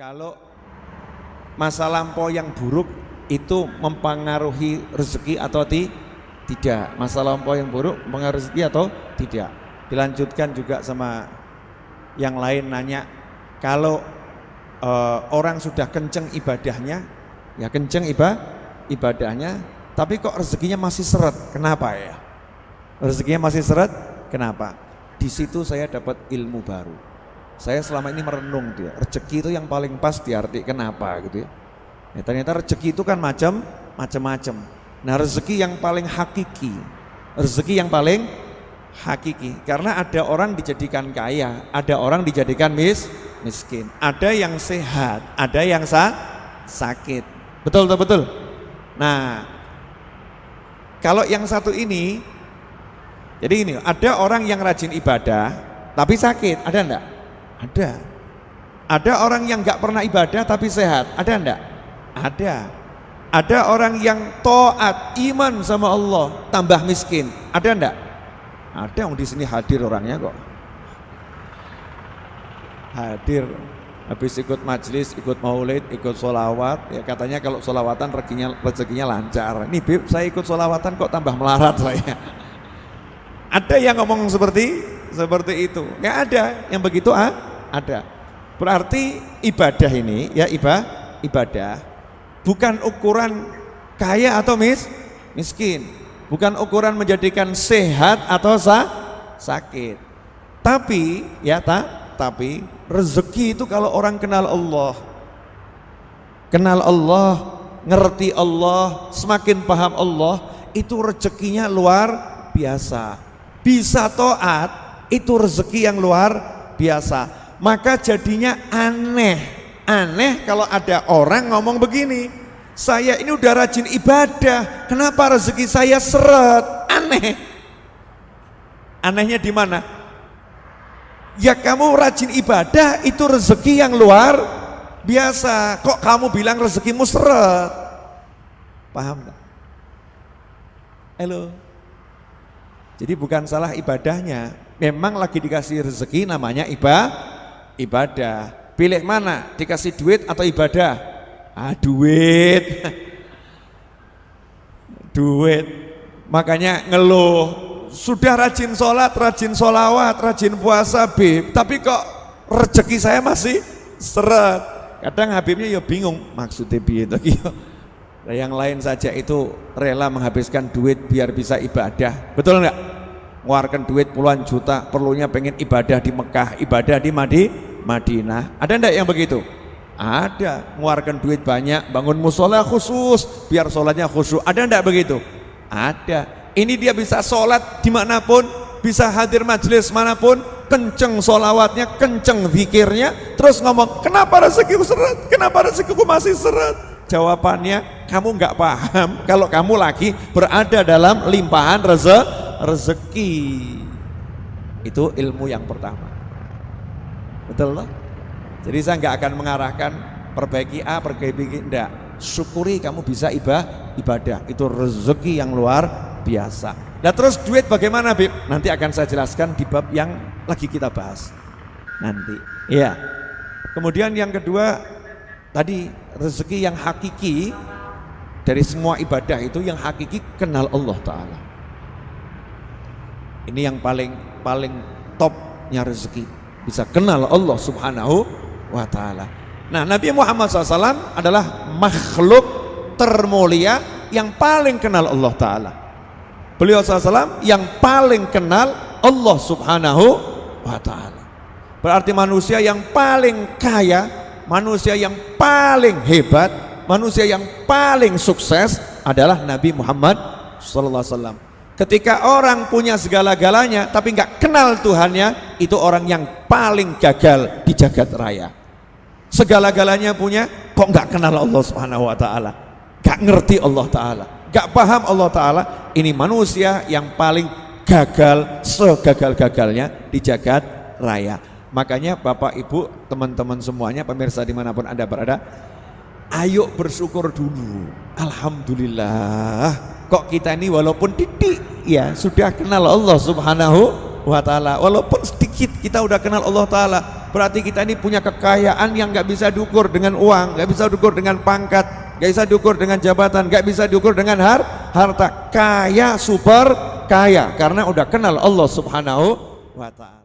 Kalau masa lampau yang buruk itu mempengaruhi rezeki atau ti? tidak? Masa lampau yang buruk mempengaruhi rezeki atau tidak? Dilanjutkan juga sama yang lain nanya, kalau uh, orang sudah kenceng ibadahnya, ya kenceng iba, ibadahnya, tapi kok rezekinya masih seret, kenapa ya? Rezekinya masih seret, kenapa? Di situ saya dapat ilmu baru saya selama ini merenung dia rezeki itu yang paling pas diartikan kenapa gitu ya. ya ternyata rezeki itu kan macam macam-macam. Nah rezeki yang paling hakiki rezeki yang paling hakiki. Karena ada orang dijadikan kaya ada orang dijadikan mis miskin. Ada yang sehat ada yang sa sakit. Betul betul betul? Nah kalau yang satu ini jadi ini ada orang yang rajin ibadah tapi sakit ada enggak ada. Ada orang yang nggak pernah ibadah tapi sehat. Ada enggak? Ada. Ada orang yang toat iman sama Allah tambah miskin. Ada enggak? Ada yang di sini hadir orangnya kok. Hadir habis ikut majelis, ikut maulid, ikut solawat, ya katanya kalau solawatan rezekinya, rezekinya lancar. Ini Bib, saya ikut solawatan kok tambah melarat saya. Ada yang ngomong seperti seperti itu? Nggak ada yang begitu ah? Ada. Berarti ibadah ini ya ibadah ibadah bukan ukuran kaya atau mis miskin, bukan ukuran menjadikan sehat atau sa sakit. Tapi ya tak, tapi rezeki itu kalau orang kenal Allah, kenal Allah, ngerti Allah, semakin paham Allah, itu rezekinya luar biasa. Bisa toat, itu rezeki yang luar biasa maka jadinya aneh. Aneh kalau ada orang ngomong begini saya ini udah rajin ibadah kenapa rezeki saya seret? Aneh. Anehnya di mana? Ya kamu rajin ibadah itu rezeki yang luar biasa. Kok kamu bilang rezekimu seret? Paham gak? halo? Jadi bukan salah ibadahnya. Memang lagi dikasih rezeki namanya ibadah ibadah. Pilih mana? Dikasih duit atau ibadah? Ah, duit. duit. Makanya ngeluh. Sudah rajin sholat, rajin sholawat, rajin puasa, Bib. Tapi kok rezeki saya masih seret. Kadang Habibnya ya bingung, maksudnya itu. Nah, yang lain saja itu rela menghabiskan duit biar bisa ibadah. Betul enggak? Ngeluarkan duit puluhan juta, perlunya pengen ibadah di Mekah, ibadah di Madi, Madinah. Ada enggak yang begitu? Ada, mengeluarkan duit banyak, bangun musola khusus, biar sholatnya khusyuk. Ada enggak begitu? Ada. Ini dia bisa sholat di mana pun, bisa hadir majelis mana pun, kenceng sholawatnya, kenceng zikirnya, terus ngomong, kenapa rezekiku seret? Kenapa rezekiku masih seret? Jawabannya, kamu nggak paham kalau kamu lagi berada dalam limpahan reze rezeki. Itu ilmu yang pertama. Betul loh? Jadi saya nggak akan mengarahkan perbaiki A, perbaiki B, enggak. Syukuri kamu bisa ibadah, ibadah. Itu rezeki yang luar biasa. Nah terus duit bagaimana Bib? Nanti akan saya jelaskan di bab yang lagi kita bahas. Nanti. Iya. Kemudian yang kedua tadi rezeki yang hakiki dari semua ibadah itu yang hakiki kenal Allah Ta'ala. Ini yang paling paling topnya rezeki bisa kenal Allah subhanahu wa ta'ala. Nah Nabi Muhammad SAW adalah makhluk termulia yang paling kenal Allah ta'ala. Beliau SAW yang paling kenal Allah subhanahu wa ta'ala. Berarti manusia yang paling kaya manusia yang paling hebat manusia yang paling sukses adalah Nabi Muhammad SAW Ketika orang punya segala-galanya tapi nggak kenal Tuhannya, itu orang yang paling gagal di jagat raya. Segala-galanya punya, kok nggak kenal Allah Subhanahu Wa Taala, nggak ngerti Allah Taala, nggak paham Allah Taala. Ini manusia yang paling gagal, segagal-gagalnya di jagat raya. Makanya Bapak Ibu, teman-teman semuanya, pemirsa di mana pun anda berada, ayo bersyukur dulu. Alhamdulillah kok kita ini walaupun titik ya sudah kenal Allah subhanahu wa ta'ala walaupun sedikit kita udah kenal Allah ta'ala berarti kita ini punya kekayaan yang nggak bisa diukur dengan uang, nggak bisa diukur dengan pangkat, nggak bisa diukur dengan jabatan, nggak bisa diukur dengan har harta. Kaya super kaya karena udah kenal Allah Subhanahu wa taala.